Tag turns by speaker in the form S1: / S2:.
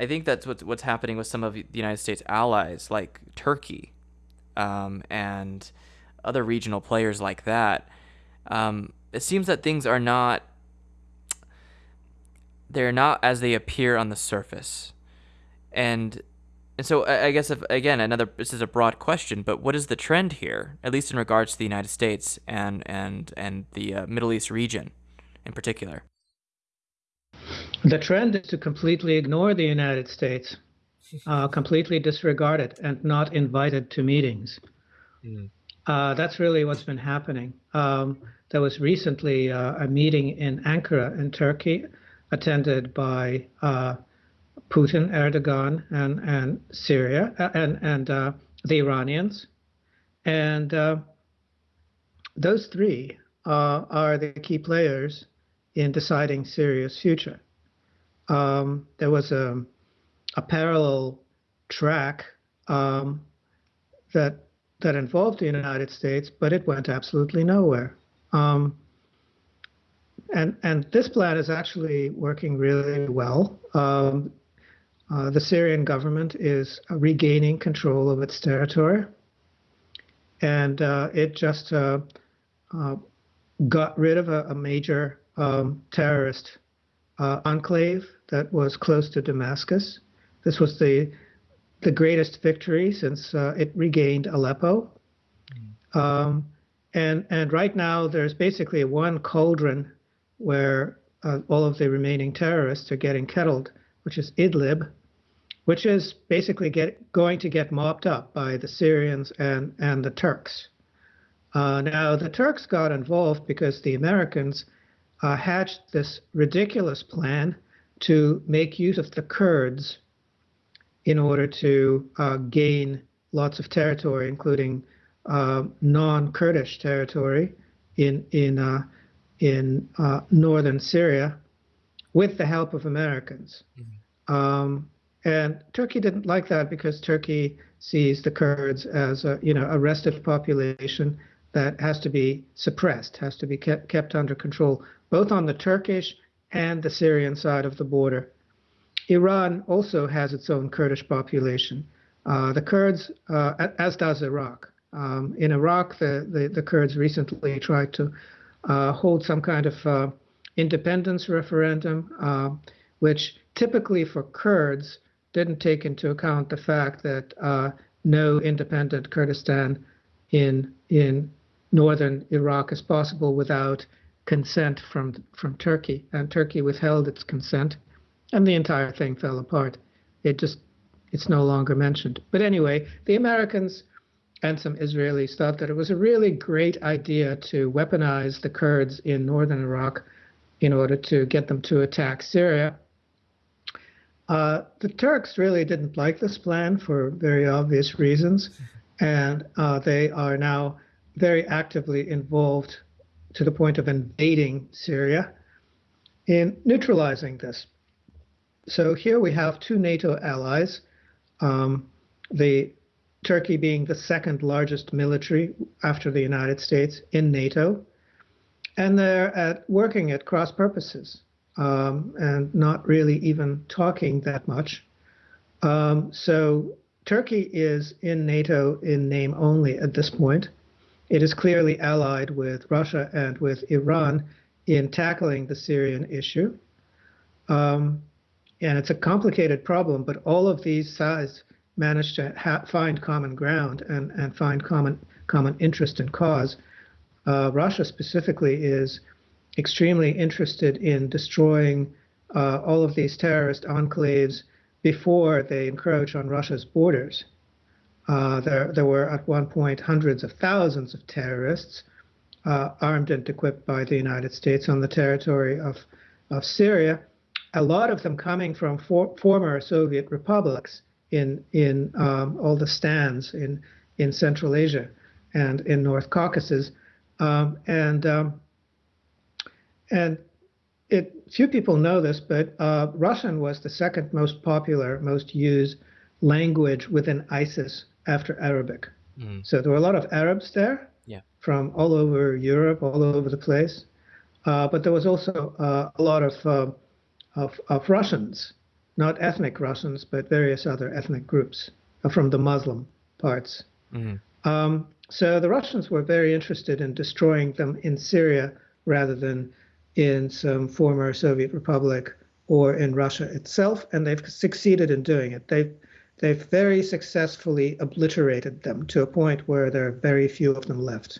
S1: I think that's what's what's happening with some of the United States allies, like Turkey, um, and other regional players like that. Um, it seems that things are not they're not as they appear on the surface, and and so I guess if again another this is a broad question, but what is the trend here, at least in regards to the United States and and and the uh, Middle East region in particular?
S2: The trend is to completely ignore the United States, uh, completely disregard it, and not invited to meetings. Mm. Uh, that's really what's been happening. Um, there was recently uh, a meeting in Ankara in Turkey, attended by uh, Putin, Erdogan, and and Syria uh, and and uh, the Iranians, and those three are the key players in deciding Syria's future um, there was a, a parallel track um, that that involved the United States, but it went absolutely nowhere. Um, and and this plan is actually working really well. Um, uh, the Syrian government is regaining control of its territory, and uh, it just uh, uh got rid of a, a major um, terrorist uh, enclave that was close to Damascus. This was the the greatest victory since uh, it regained Aleppo. Mm. Um, and and right now there's basically one cauldron where uh, all of the remaining terrorists are getting kettled, which is Idlib, which is basically get, going to get mopped up by the Syrians and and the Turks. Uh, now the Turks got involved because the Americans uh, hatched this ridiculous plan to make use of the Kurds in order to uh, gain lots of territory, including uh, non-Kurdish territory in in uh, in uh, northern Syria, with the help of Americans. Mm-hmm. Um, and Turkey didn't like that because Turkey sees the Kurds as a you know a restive population that has to be suppressed, has to be kept, kept under control, both on the Turkish and the Syrian side of the border. Iran also has its own Kurdish population. Uh, the Kurds, uh, as does Iraq. Um, in Iraq, the, the, the, Kurds recently tried to uh, hold some kind of uh, independence referendum, uh, which typically for Kurds didn't take into account the fact that uh, no independent Kurdistan in in northern Iraq is possible without consent from from Turkey, and Turkey withheld its consent, and the entire thing fell apart. It just it's no longer mentioned. But anyway, the Americans and some Israelis thought that it was a really great idea to weaponize the Kurds in northern Iraq in order to get them to attack Syria. Uh, the Turks really didn't like this plan for very obvious reasons, and uh, they are now very actively involved to the point of invading Syria in neutralizing this. So here we have two NATO allies, um, the Turkey being the second largest military after the United States in NATO, and they're at working at cross purposes um, and not really even talking that much. Um, so Turkey is in NATO in name only at this point. It is clearly allied with Russia and with Iran in tackling the Syrian issue. Um, and it's a complicated problem, but all of these sides managed to find common ground and, and find common common interest and cause. Uh, Russia specifically is extremely interested in destroying uh, all of these terrorist enclaves before they encroach on Russia's borders. Uh, there, there were at one point hundreds of thousands of terrorists uh, armed and equipped by the United States on the territory of, of Syria, a lot of them coming from for, former Soviet republics in, in um, all the stands in, in Central Asia and in North Caucasus. Um, and um, and it, few people know this, but uh, Russian was the second most popular, most used language within ISIS after Arabic. Mm. So there were a lot of Arabs there
S1: yeah.
S2: from all over Europe, all over the place. Uh, but there was also uh, a lot of, uh, of, of Russians, not ethnic Russians, but various other ethnic groups from the Muslim parts. Mm-hmm. Um, so the Russians were very interested in destroying them in Syria rather than in some former Soviet republic or in Russia itself, and they've succeeded in doing it. They've they've very successfully obliterated them to a point where there are very few of them left.